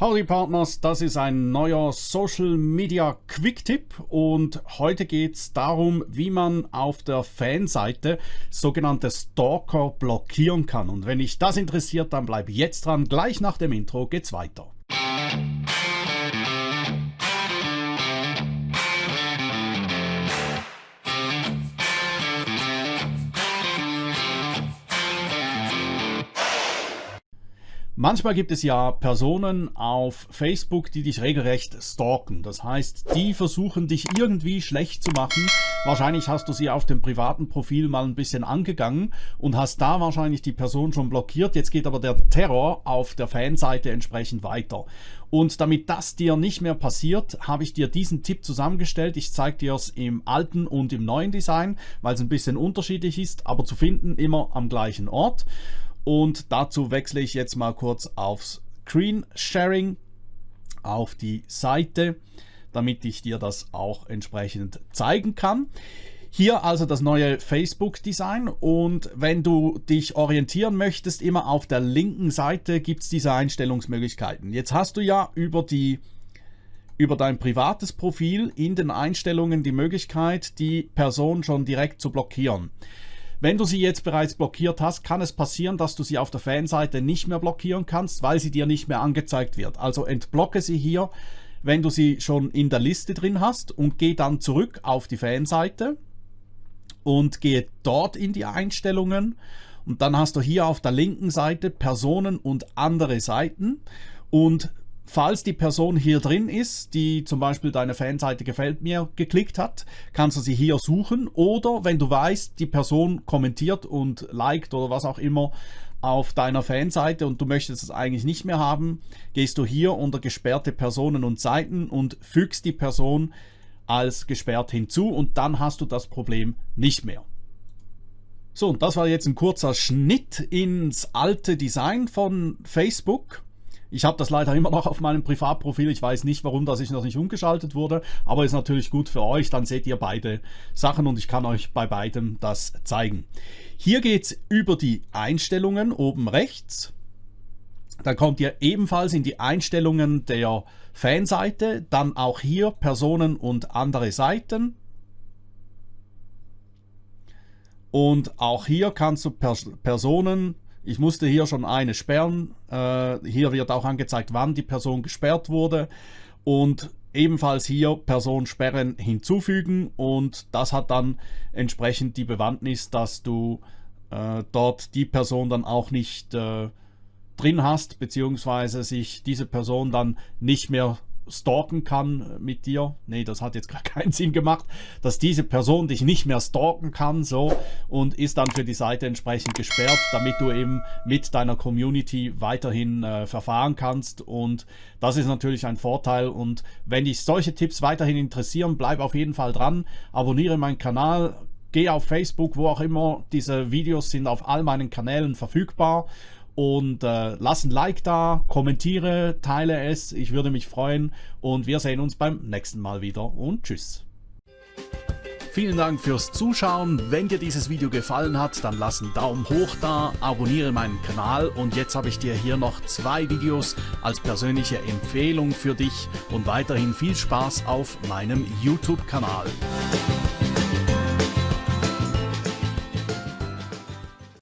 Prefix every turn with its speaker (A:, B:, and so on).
A: Howdy Partners, das ist ein neuer Social Media Quick Tipp und heute geht es darum, wie man auf der Fanseite sogenannte Stalker blockieren kann. Und wenn dich das interessiert, dann bleib jetzt dran, gleich nach dem Intro geht's weiter. Manchmal gibt es ja Personen auf Facebook, die dich regelrecht stalken. Das heißt, die versuchen dich irgendwie schlecht zu machen. Wahrscheinlich hast du sie auf dem privaten Profil mal ein bisschen angegangen und hast da wahrscheinlich die Person schon blockiert. Jetzt geht aber der Terror auf der Fanseite entsprechend weiter. Und damit das dir nicht mehr passiert, habe ich dir diesen Tipp zusammengestellt. Ich zeige dir es im alten und im neuen Design, weil es ein bisschen unterschiedlich ist, aber zu finden immer am gleichen Ort. Und dazu wechsle ich jetzt mal kurz aufs Screen Sharing, auf die Seite, damit ich dir das auch entsprechend zeigen kann. Hier also das neue Facebook-Design und wenn du dich orientieren möchtest, immer auf der linken Seite gibt es diese Einstellungsmöglichkeiten. Jetzt hast du ja über, die, über dein privates Profil in den Einstellungen die Möglichkeit, die Person schon direkt zu blockieren. Wenn du sie jetzt bereits blockiert hast, kann es passieren, dass du sie auf der Fanseite nicht mehr blockieren kannst, weil sie dir nicht mehr angezeigt wird. Also entblocke sie hier, wenn du sie schon in der Liste drin hast und geh dann zurück auf die Fanseite und gehe dort in die Einstellungen und dann hast du hier auf der linken Seite Personen und andere Seiten und Falls die Person hier drin ist, die zum Beispiel deine Fanseite gefällt mir geklickt hat, kannst du sie hier suchen oder wenn du weißt, die Person kommentiert und liked oder was auch immer auf deiner Fanseite und du möchtest es eigentlich nicht mehr haben, gehst du hier unter gesperrte Personen und Seiten und fügst die Person als gesperrt hinzu und dann hast du das Problem nicht mehr. So, und das war jetzt ein kurzer Schnitt ins alte Design von Facebook. Ich habe das leider immer noch auf meinem Privatprofil. Ich weiß nicht, warum das ich noch nicht umgeschaltet wurde, aber ist natürlich gut für euch. Dann seht ihr beide Sachen und ich kann euch bei beidem das zeigen. Hier geht es über die Einstellungen oben rechts. Dann kommt ihr ebenfalls in die Einstellungen der Fanseite. Dann auch hier Personen und andere Seiten. Und auch hier kannst du Personen ich musste hier schon eine sperren. Äh, hier wird auch angezeigt, wann die Person gesperrt wurde. Und ebenfalls hier Person sperren hinzufügen. Und das hat dann entsprechend die Bewandtnis, dass du äh, dort die Person dann auch nicht äh, drin hast, beziehungsweise sich diese Person dann nicht mehr stalken kann mit dir. Nee, das hat jetzt gar keinen Sinn gemacht, dass diese Person dich nicht mehr stalken kann, so, und ist dann für die Seite entsprechend gesperrt, damit du eben mit deiner Community weiterhin äh, verfahren kannst. Und das ist natürlich ein Vorteil. Und wenn dich solche Tipps weiterhin interessieren, bleib auf jeden Fall dran, abonniere meinen Kanal, geh auf Facebook, wo auch immer. Diese Videos sind auf all meinen Kanälen verfügbar und äh, lass ein Like da, kommentiere, teile es, ich würde mich freuen und wir sehen uns beim nächsten Mal wieder und tschüss. Vielen Dank fürs Zuschauen. Wenn dir dieses Video gefallen hat, dann lass einen Daumen hoch da, abonniere meinen Kanal und jetzt habe ich dir hier noch zwei Videos als persönliche Empfehlung für dich und weiterhin viel Spaß auf meinem YouTube-Kanal.